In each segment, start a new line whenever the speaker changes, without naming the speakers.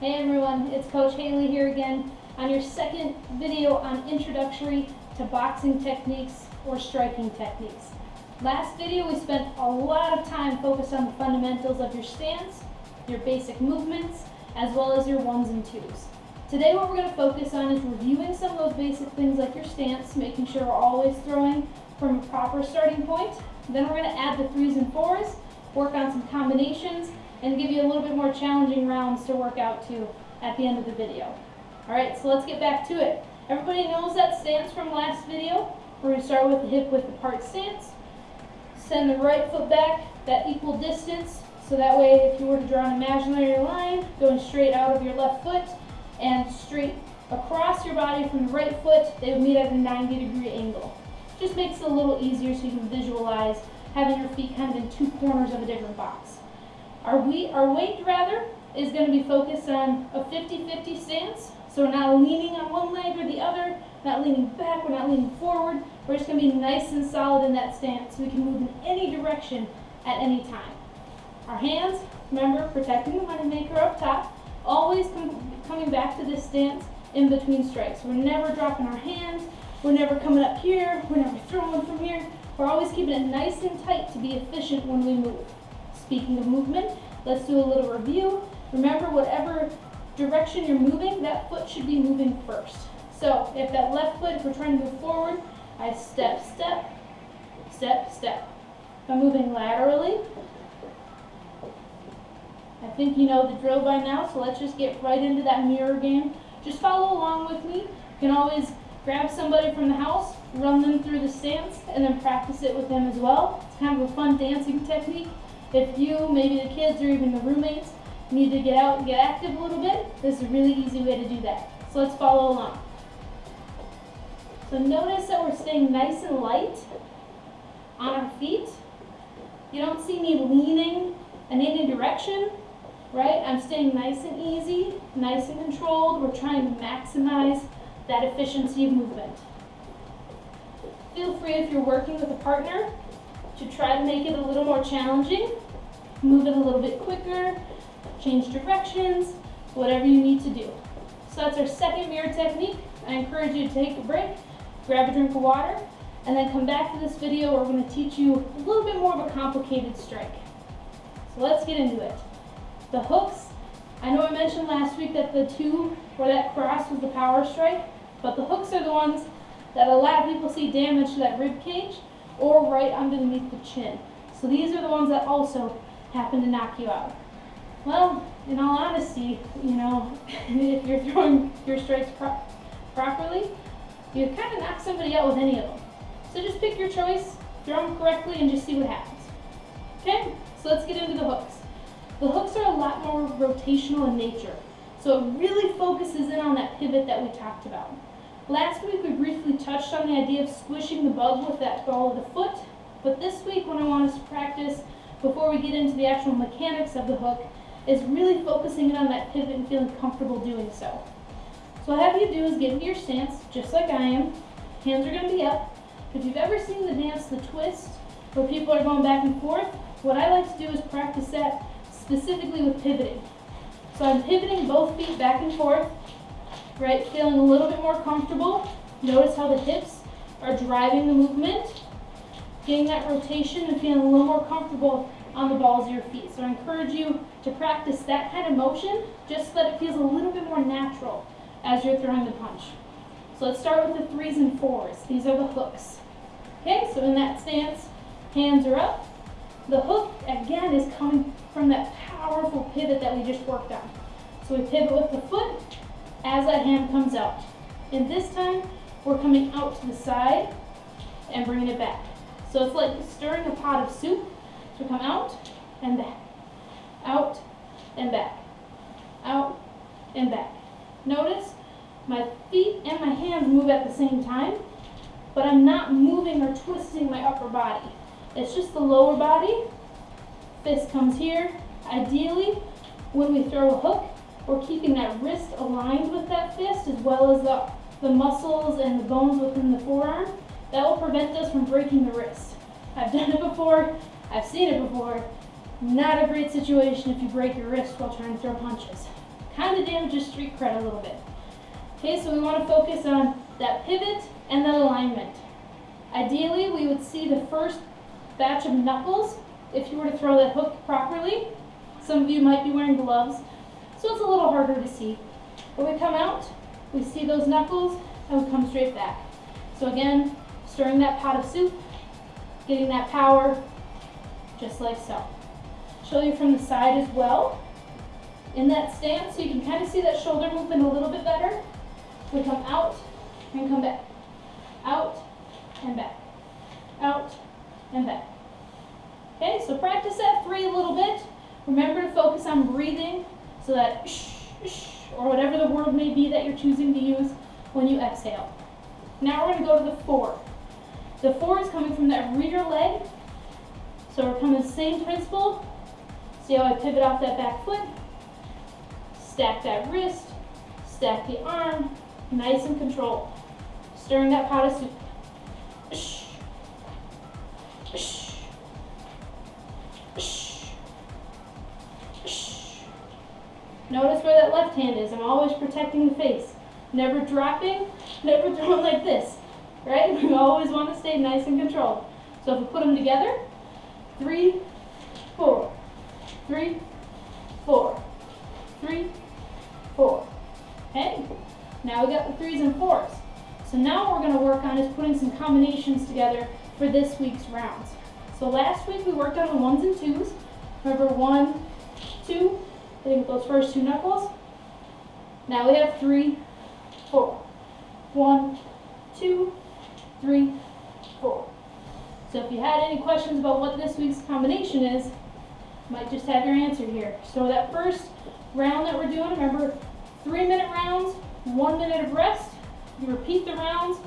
Hey everyone, it's Coach Haley here again on your second video on introductory to boxing techniques or striking techniques. Last video we spent a lot of time focused on the fundamentals of your stance, your basic movements, as well as your ones and twos. Today what we're going to focus on is reviewing some of those basic things like your stance, making sure we're always throwing from a proper starting point. Then we're going to add the threes and fours, work on some combinations, and give you a little bit more challenging rounds to work out to at the end of the video. Alright, so let's get back to it. Everybody knows that stance from last video. We're going to start with the hip width apart stance. Send the right foot back that equal distance so that way if you were to draw an imaginary line going straight out of your left foot, and straight across your body from the right foot, they would meet at a 90 degree angle. Just makes it a little easier so you can visualize having your feet kind of in two corners of a different box. Our, we, our weight, rather, is going to be focused on a 50-50 stance. So we're not leaning on one leg or the other, not leaning back, we're not leaning forward. We're just going to be nice and solid in that stance so we can move in any direction at any time. Our hands, remember, protecting the moneymaker up top, always com coming back to this stance in between strikes. We're never dropping our hands. We're never coming up here. We're never throwing from here. We're always keeping it nice and tight to be efficient when we move. Speaking of movement, let's do a little review. Remember, whatever direction you're moving, that foot should be moving first. So if that left foot, if we're trying to move forward, I step, step, step, step. If I'm moving laterally, I think you know the drill by now, so let's just get right into that mirror game. Just follow along with me. You can always grab somebody from the house, run them through the stance, and then practice it with them as well. It's kind of a fun dancing technique. If you, maybe the kids, or even the roommates need to get out and get active a little bit, this is a really easy way to do that. So let's follow along. So notice that we're staying nice and light on our feet. You don't see me leaning in any direction right? I'm staying nice and easy, nice and controlled. We're trying to maximize that efficiency of movement. Feel free if you're working with a partner to try to make it a little more challenging. Move it a little bit quicker, change directions, whatever you need to do. So that's our second mirror technique. I encourage you to take a break, grab a drink of water, and then come back to this video where we're going to teach you a little bit more of a complicated strike. So let's get into it. The hooks, I know I mentioned last week that the two where that cross was the power strike, but the hooks are the ones that a lot of people see damage to that rib cage or right underneath the chin. So these are the ones that also happen to knock you out. Well, in all honesty, you know, if you're throwing your strikes pro properly, you kind of knock somebody out with any of them. So just pick your choice, throw them correctly, and just see what happens. Okay, so let's get into the hooks. The hooks are a lot more rotational in nature, so it really focuses in on that pivot that we talked about. Last week we briefly touched on the idea of squishing the bug with that ball of the foot, but this week what I want us to practice before we get into the actual mechanics of the hook is really focusing in on that pivot and feeling comfortable doing so. So what I have you do is get into your stance, just like I am. Hands are going to be up. If you've ever seen the dance, the twist, where people are going back and forth, what I like to do is practice that specifically with pivoting. So I'm pivoting both feet back and forth, right, feeling a little bit more comfortable. Notice how the hips are driving the movement, getting that rotation and feeling a little more comfortable on the balls of your feet. So I encourage you to practice that kind of motion just so that it feels a little bit more natural as you're throwing the punch. So let's start with the threes and fours. These are the hooks. Okay, so in that stance, hands are up, the hook, again, is coming from that powerful pivot that we just worked on. So we pivot with the foot as that hand comes out. And this time, we're coming out to the side and bringing it back. So it's like stirring a pot of soup. So come out and back, out and back, out and back. Notice my feet and my hands move at the same time, but I'm not moving or twisting my upper body. It's just the lower body. Fist comes here. Ideally, when we throw a hook, we're keeping that wrist aligned with that fist as well as the, the muscles and the bones within the forearm. That will prevent us from breaking the wrist. I've done it before. I've seen it before. Not a great situation if you break your wrist while trying to throw punches. kind of damages street cred a little bit. Okay, so we want to focus on that pivot and that alignment. Ideally, we would see the first batch of knuckles if you were to throw that hook properly. Some of you might be wearing gloves, so it's a little harder to see. When we come out, we see those knuckles and we come straight back. So again, stirring that pot of soup, getting that power, just like so. Show you from the side as well. In that stance, so you can kind of see that shoulder movement a little bit better. We come out and come back. Out and back. Out and back. Okay, so practice that three a little bit. Remember to focus on breathing so that shh, shh, or whatever the word may be that you're choosing to use when you exhale. Now we're going to go to the four. The four is coming from that rear leg. So we're coming the same principle. See how I pivot off that back foot? Stack that wrist, stack the arm, nice and controlled. Stirring that pot of soup. Left hand is. I'm always protecting the face. Never dropping, never throwing like this. Right? We always want to stay nice and controlled. So if we put them together, three, four, three, four, three, four. Okay? Now we got the threes and fours. So now what we're going to work on is putting some combinations together for this week's rounds. So last week we worked on the ones and twos. Remember one, two, hitting those first two knuckles. Now we have three, four. One, two, three, four. So if you had any questions about what this week's combination is, might just have your answer here. So that first round that we're doing, remember three minute rounds, one minute of rest. You repeat the rounds,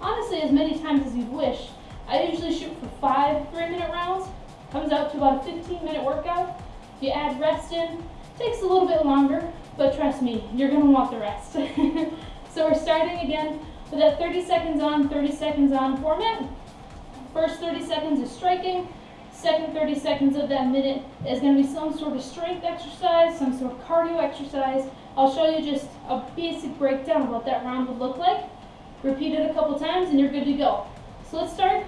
honestly, as many times as you wish. I usually shoot for five three minute rounds. Comes out to about a 15 minute workout. If you add rest in, takes a little bit longer, but trust me, you're gonna want the rest. so we're starting again with that 30 seconds on, 30 seconds on format. First 30 seconds is striking. Second 30 seconds of that minute is going to be some sort of strength exercise, some sort of cardio exercise. I'll show you just a basic breakdown of what that round would look like. Repeat it a couple times and you're good to go. So let's start.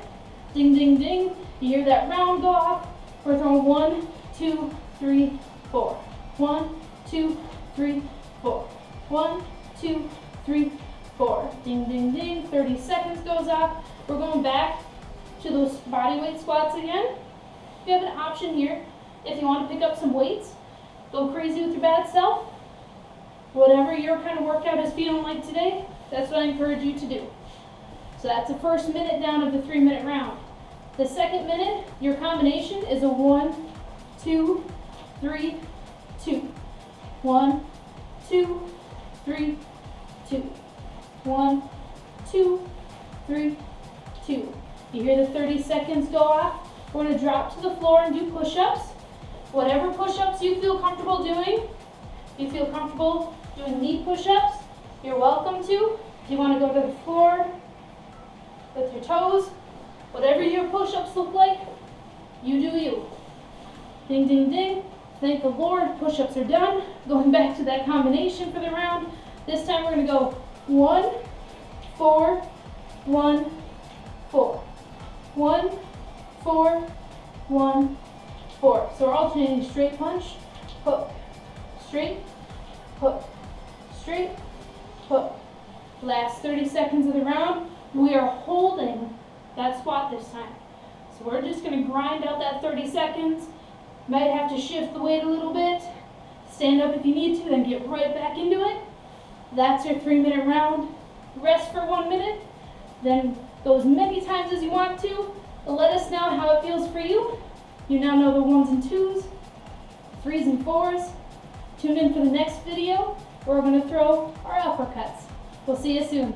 Ding, ding, ding. You hear that round go off. We're throwing one, two, three, four. One, two, three, four. One, two, three, four. Ding, ding, ding. 30 seconds goes off. We're going back to those body weight squats again. You have an option here if you want to pick up some weights. Go crazy with your bad self. Whatever your kind of workout is feeling like today, that's what I encourage you to do. So that's the first minute down of the three minute round. The second minute, your combination is a one, two, three. One, two, three, two. One, two, three, two. You hear the 30 seconds go off? We're going to drop to the floor and do push-ups. Whatever push-ups you feel comfortable doing. If you feel comfortable doing knee push-ups, you're welcome to. If you want to go to the floor with your toes, whatever your push-ups look like, you do you. Ding, ding, ding. Thank the Lord, push-ups are done. Going back to that combination for the round. This time we're going to go one, four, one, four. One, four, one, four. So we're alternating straight punch, hook, straight, hook, straight, hook. Last 30 seconds of the round, we are holding that squat this time. So we're just gonna grind out that 30 seconds. Might have to shift the weight a little bit. Stand up if you need to, then get right back into it. That's your three minute round. Rest for one minute, then go as many times as you want to, let us know how it feels for you. You now know the ones and twos, threes and fours. Tune in for the next video where we're going to throw our uppercuts. We'll see you soon.